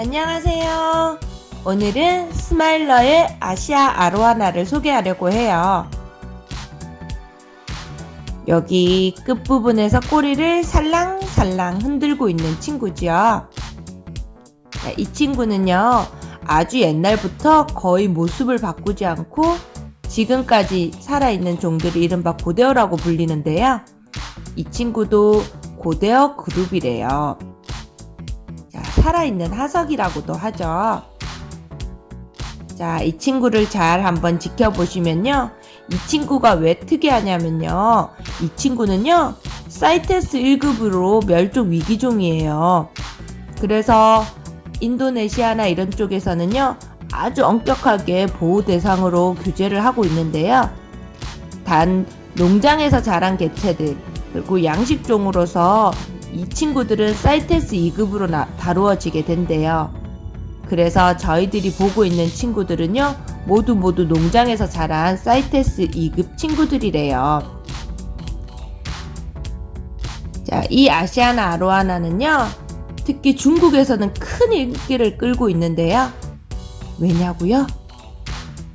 안녕하세요. 오늘은 스마일러의 아시아 아로하나를 소개하려고 해요. 여기 끝부분에서 꼬리를 살랑살랑 흔들고 있는 친구지요. 이 친구는요, 아주 옛날부터 거의 모습을 바꾸지 않고 지금까지 살아있는 종들을 이른바 고대어라고 불리는데요. 이 친구도 고대어 그룹이래요. 자, 살아있는 화석이라고도 하죠. 자, 이 친구를 잘 한번 지켜보시면요. 이 친구가 왜 특이하냐면요. 이 친구는요. 사이테스 1급으로 멸종 위기종이에요. 그래서 인도네시아나 이런 쪽에서는요. 아주 엄격하게 보호 대상으로 규제를 하고 있는데요. 단 농장에서 자란 개체들 그리고 양식종으로서 이 친구들은 사이테스 2급으로 나, 다루어지게 된대요. 그래서 저희들이 보고 있는 친구들은요, 모두 모두 농장에서 자란 사이테스 2급 친구들이래요. 자, 이 아시아나 아로하나는요, 특히 중국에서는 큰 인기를 끌고 있는데요. 왜냐고요?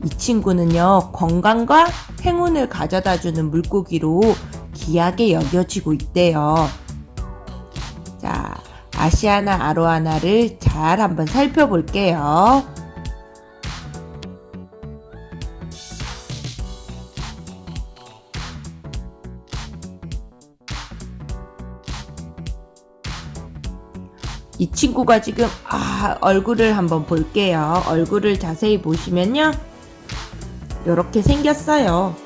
이 친구는요, 건강과 행운을 가져다 주는 물고기로 귀하게 여겨지고 있대요. 자, 아시아나 아로하나를 잘 한번 살펴볼게요. 이 친구가 지금 아 얼굴을 한번 볼게요. 얼굴을 자세히 보시면요. 이렇게 생겼어요.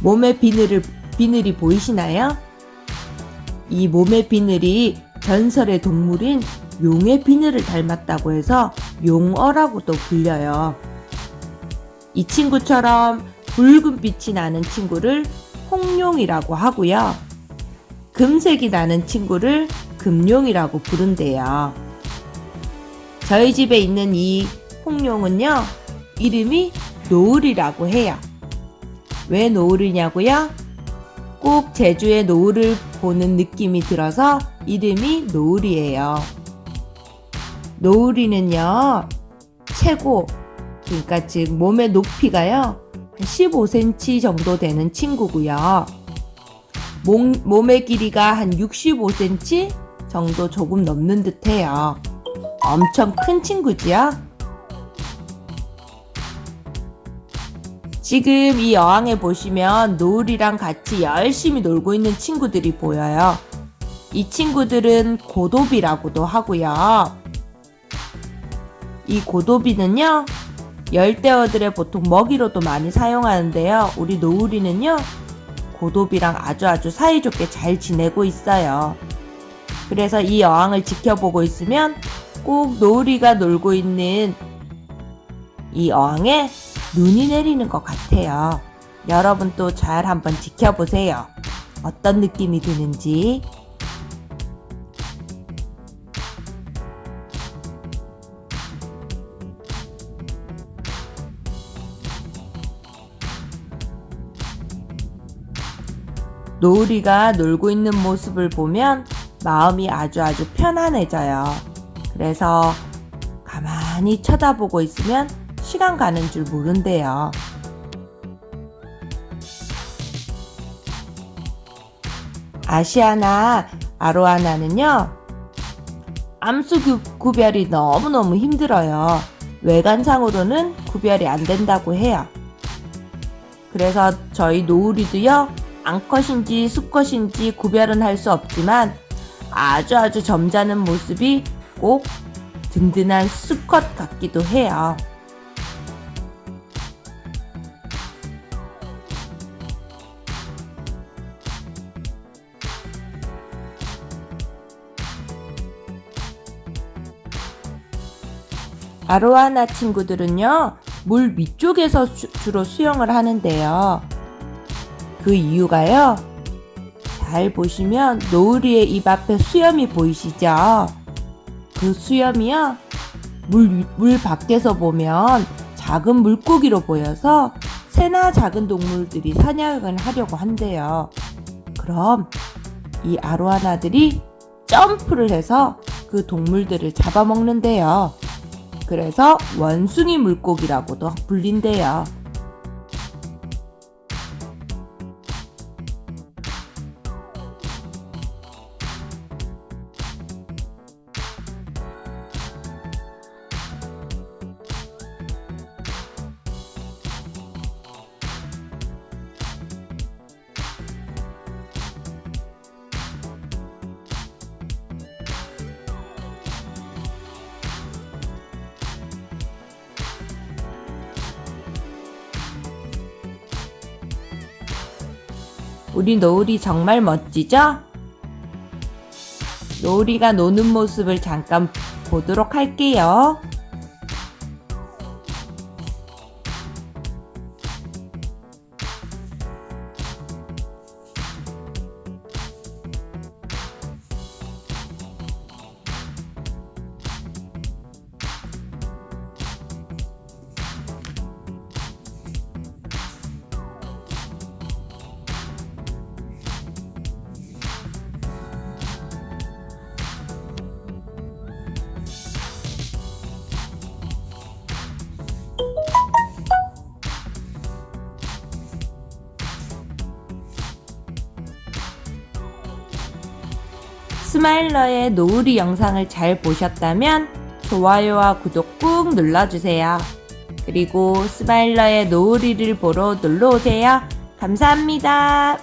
몸의 비늘을, 비늘이 보이시나요? 이 몸의 비늘이 전설의 동물인 용의 비늘을 닮았다고 해서 용어라고도 불려요. 이 친구처럼 붉은 빛이 나는 친구를 홍룡이라고 하고요. 금색이 나는 친구를 금룡이라고 부른대요. 저희 집에 있는 이 홍룡은요, 이름이 노을이라고 해요. 왜 노을이냐고요? 꼭 제주의 노을을 보는 느낌이 들어서 이름이 노을이에요. 노을이는요, 최고, 그러니까 즉 몸의 높이가요, 15cm 정도 되는 친구고요. 몸, 몸의 길이가 한 65cm 정도 조금 넘는 듯해요. 엄청 큰 친구지요? 지금 이 어항에 보시면 노을이랑 같이 열심히 놀고 있는 친구들이 보여요. 이 친구들은 고도비라고도 하고요. 이 고도비는요, 열대어들의 보통 먹이로도 많이 사용하는데요. 우리 노을이는요, 고도비랑 아주 아주 사이좋게 잘 지내고 있어요. 그래서 이 어항을 지켜보고 있으면 꼭 노을이가 놀고 있는 이 어항에 눈이 내리는 것 같아요. 여러분 또 잘 한번 지켜보세요. 어떤 느낌이 드는지. 노을이가 놀고 있는 모습을 보면 마음이 아주 아주 편안해져요. 그래서 가만히 쳐다보고 있으면 시간 가는 줄 모른대요. 아시아나 아로하나는요. 암수 구별이 너무너무 힘들어요. 외관상으로는 구별이 안 된다고 해요. 그래서 저희 노을이도요. 암컷인지 수컷인지 구별은 할 수 없지만 아주 아주 점잖은 모습이 꼭 든든한 수컷 같기도 해요. 아로하나 친구들은요, 물 위쪽에서 주, 주로 수영을 하는데요. 그 이유가요, 잘 보시면 노을이의 입 앞에 수염이 보이시죠? 그 수염이요, 물, 물 밖에서 보면 작은 물고기로 보여서 새나 작은 동물들이 사냥을 하려고 한대요. 그럼 이 아로하나들이 점프를 해서 그 동물들을 잡아먹는데요. 그래서 원숭이 물고기라고도 불린대요. 우리 노을이 정말 멋지죠? 노을이가 노는 모습을 잠깐 보도록 할게요. 스마일러의 노을이 영상을 잘 보셨다면 좋아요와 구독 꾹 눌러주세요. 그리고 스마일러의 노을이를 보러 놀러오세요. 감사합니다.